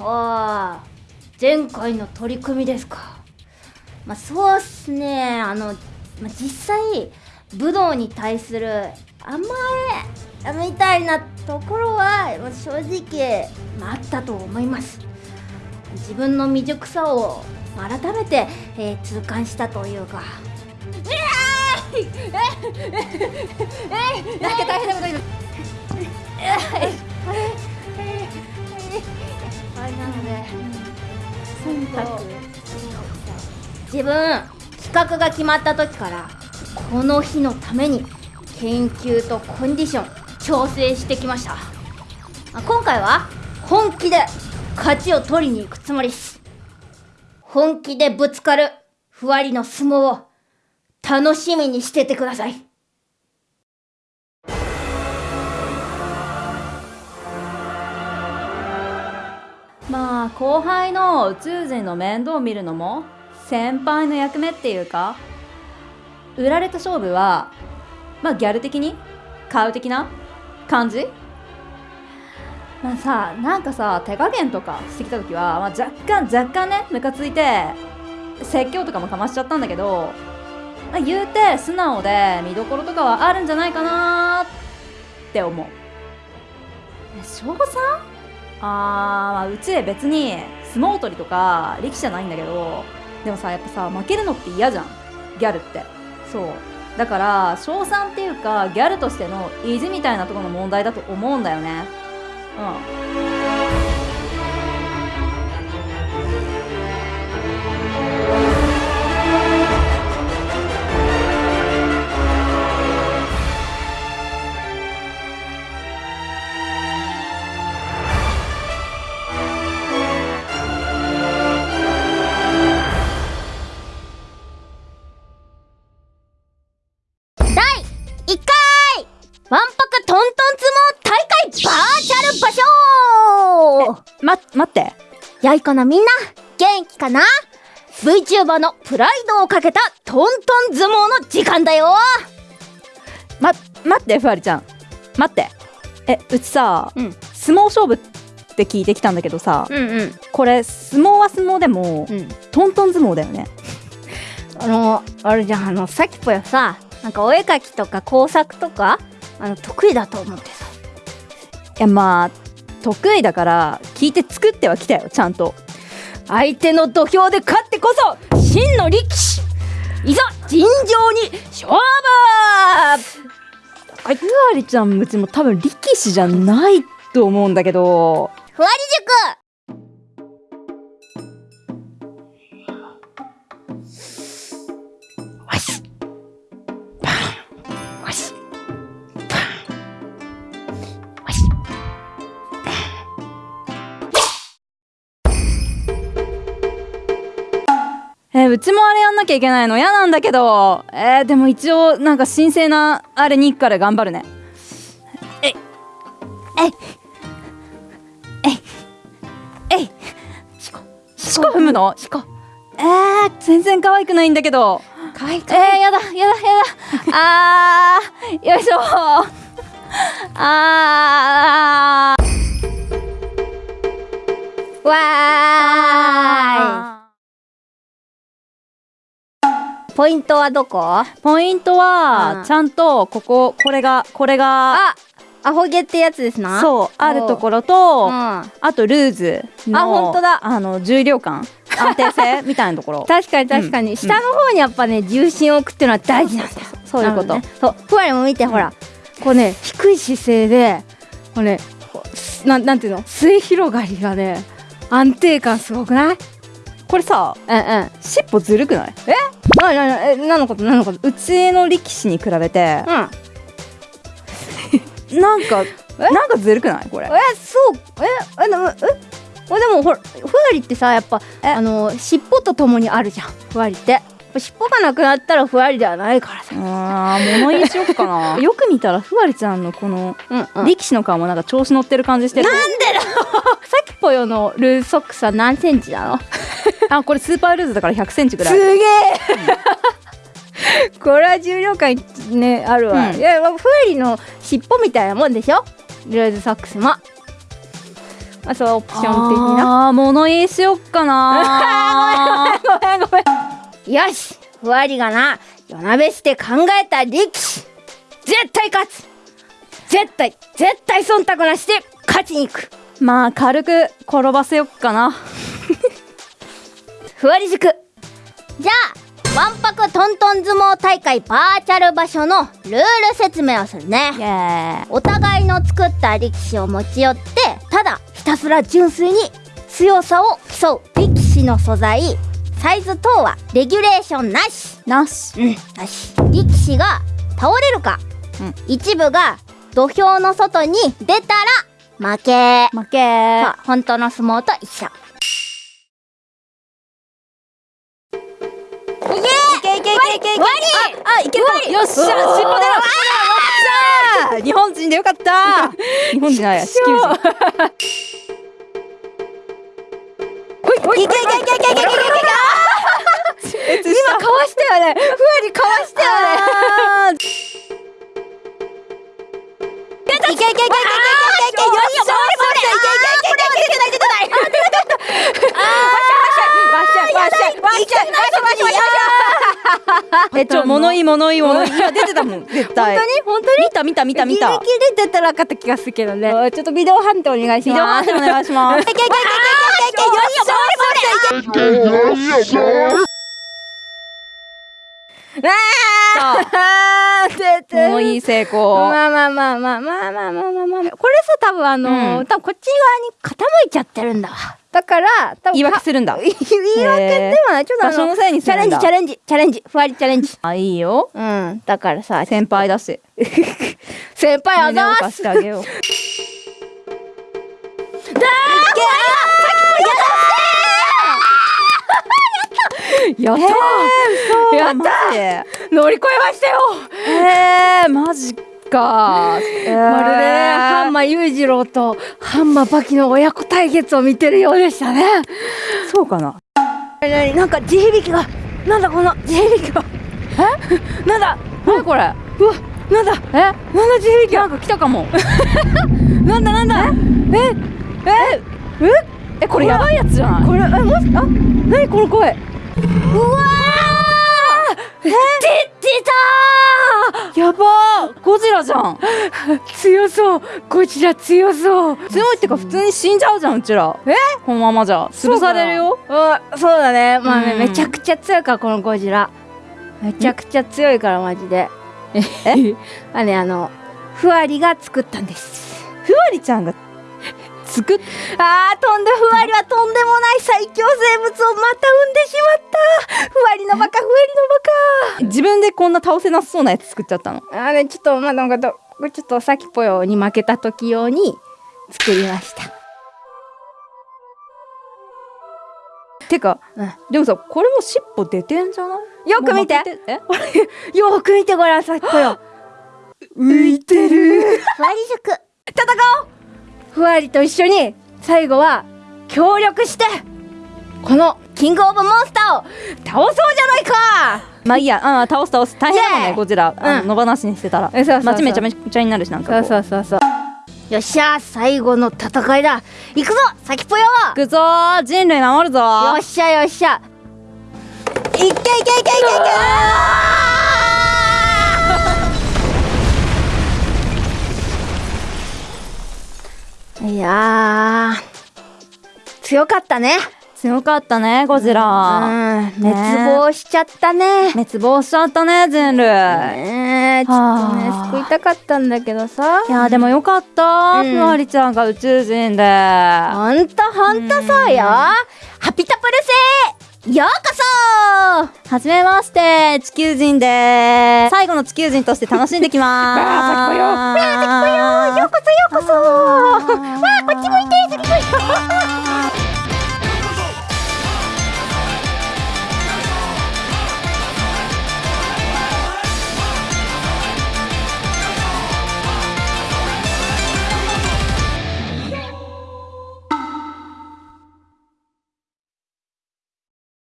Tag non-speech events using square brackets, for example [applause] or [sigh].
ああ前回の取り組みですか。まあそうっすね。あの、まあ、実際武道に対する甘えみたいなところはまあ正直、まあ、あったと思います。自分の未熟さを改めて、えー痛感したというか。えー、ええええなんか大変なこと言うはいなので自分企画が決まった時からこの日のために研究とコンディション調整してきました。今回は本気で勝ちを取りに行くつもりです。本気でぶつかるふわりの相撲を楽しみにしててください。まあ後輩の宇宙人の面倒を見るのも先輩の役目っていうか売られた勝負はまあギャル的に？買う的な？感じ？まあさなんかさ手加減とかしてきた時は、まあ、若干若干ねムカついて説教とかもかましちゃったんだけど、まあ、言うて素直で見どころとかはあるんじゃないかなって思う。え省吾さん？あー、まあ、うち別に相撲取りとか力士じゃないんだけどでもさやっぱさ負けるのって嫌じゃん。ギャルって。そう。だから賞賛っていうかギャルとしての意地みたいなところの問題だと思うんだよね。うん。チャル場所ま待って。やいかなみんな元気かな ?VTuber のプライドをかけたトントン相撲の時間だよ。ま待ってふわりちゃん。待って。えうちさ、うん。相撲勝負って聞いてきたんだけどさ、うんうん。これ相撲は相撲でも、うん。トントン相撲だよね。あのあれじゃんあのさっきぽよさなんかお絵描きとか工作とかあの得意だと思ってさ。いやまあ得意だから聞いて作ってはきたよちゃんと。相手の土俵で勝ってこそ真の力士。いざ尋常に勝負。ふわりちゃんうちも多分力士じゃないと思うんだけど。ふわり塾えーうちもあれやんなきゃいけないの。嫌なんだけど。えーでも一応なんか神聖なあれに行くから頑張るね。えいえいえいえいしこしこ踏むの？しこえー、全然可愛くないんだけど。かわいい。えー、やだやだやだ。あーよいしょ。あー。わあポイントはどこ？ポイントうん。はちゃんとこここれがこれがあアホ毛ってやつですな？そうあるところと、う。んあとルーズのあほんとだ。あの重量感安定性 [laughs] みたいなところ。確かに確かに、うん。下の方にやっぱね重心を置くっていうのは大事なんだ。よそういうこと、ね。そうふわりも見てほらこうね低い姿勢でこうねなんなんていうの？末広がりがね安定感すごくない？これさうんうん。尻尾ずるくない？なななえ何のこと？何のこと？うちの力士に比べて。うん。[laughs] なんかなんかずるくない？これ。えそう。え？えでもえ？えでもほらふわりってさやっぱあの尻尾とともにあるじゃん。ふわりって。尻尾がなくなったらふわりではないからさ。あー物言いしよっかな。[laughs] よく見たらふわりちゃんのこのうんうん。力士の顔もなんか調子乗ってる感じしてる。[laughs] さきぽよのルーズソックスは何センチなの？あこれスーパールーズだから1 0 0ンチぐらいすげえ。[laughs] これは重量感ねあるわ、うん。いやふわりの尻尾みたいなもんでしょ？ルーズソックスも。あそうオプション的な。ああ物言いしよっかな。[laughs] ごめんごめん。よしふわりがな。夜なべして考えた力士。絶対勝つ。絶対絶対忖度なしで勝ちに行く。まあ軽く転ばせよっかなふわり塾じゃあわんぱくトントン相撲大会バーチャル場所のルール説明をするね。お互いの作った力士を持ち寄ってただひたすら純粋に強さを競う。力士の素材サイズ等はレギュレーションなし。なし。うんなし。力士が倒れるか、うん。一部が土俵の外に出たら負け。負け。本当の相撲と一緒けいけいけいけいけあいけるよっしゃ尻尾出ろよっしゃ日本人でよかった。日本人じゃないや地球人。いけいけいけいけいけいけいけ今かわしたよねふわりかわしたよねいけいけいけいけいけいけいけよっしゃよっしゃいけいけいけいけいけいけいけいけないわっしゃいわっしゃいわっしゃいわっしゃいわっしゃいわっしゃいわっしゃい [laughs] えちょ物言い物言い物言い。今出てたもん絶対。本当に？本当に？見た見た見た。見たギリギリ出たらかった気がするけどね。ちょっとビデオ判定お願いしビデオます判定お願いします。いけいけいけいけいけいけよっしゃよっしゃあー出て物言い成功まあまあまあまあまあまあまあまあまあこれさ多分あのうん多分こっち側に傾いちゃってるんだわだから多分言い訳するんだ。[laughs] 言い訳でもない。ちょっとあの場所のせいにすチャレンジチャレンジ。チャレンジ。ふわりチャレンジ。あいいよ。うん。だからさ先輩だし [laughs] 先輩あざーす。貸してあげよう。やったー。やった乗り越えましたよ。えー、マジか、えー。まるでハンマ裕次郎とハンマバキの親子対決を見てるようでしたね。そうかな？何なんか地響きがなんだこの地響きが。え？なんだ？何これ？うわなんだ？え？なんだ地響きなんか来たかも。[laughs] なんだなんだ？え？え？え？え？これやばいやつじゃないこれえもしあ？何この声？うわー！え？出てたやばーゴジラじゃん。ー [laughs] 強そう。こちら強そう。強いってか普通に死んじゃうじゃんうちら。え？このままじゃ。潰されるよ。あそうだね。まあね、うん。めちゃくちゃ強いからこのゴジラ。めちゃくちゃ強いからマジで。え？あねあのふわりが作ったんです。ふわりちゃんが作っあー飛んでふわりはとんでもない最強生物をまた産んでしまった。ふわりのバカふわ自分でこんな倒せなさそうなやつ作っちゃったの？りのバカあーねちょっとまあなんかどちょっとさきぽよに負けた時用に作りました。てか、うん。でもさこれも尻尾出てんじゃない？よく見て。もう負けえ？[laughs] よーく見てごらんさきぽよ。[gasps] 浮いてる。ふわり塾戦おうふわりと一緒に最後は協力してこのキングオブモンスターを倒そうじゃないか！まあいいや。あー倒す倒す。大変だもんねゴジラ、あのうん野放しにしてたら。街めちゃめちゃになるしなんかこうそうそうそうよっしゃ最後の戦いだ行くぞさきぽよ行くぞー人類守るぞよっしゃよっしゃいけいけいけいけいけやー。強かったね。強かったねゴジラ、うん。滅亡しちゃったね。滅亡しちゃったね人類、ねえちょっとねはあ救いたかったんだけどさ。いやでもよかった、うん。ふわりちゃんが宇宙人で。ほんとほんとそうよ。ハピタプル星ようこそはじめまして地球人で最後の地球人として楽しんできま [laughs] ーすよう。こそようこそ。わあこっち向いて次向いて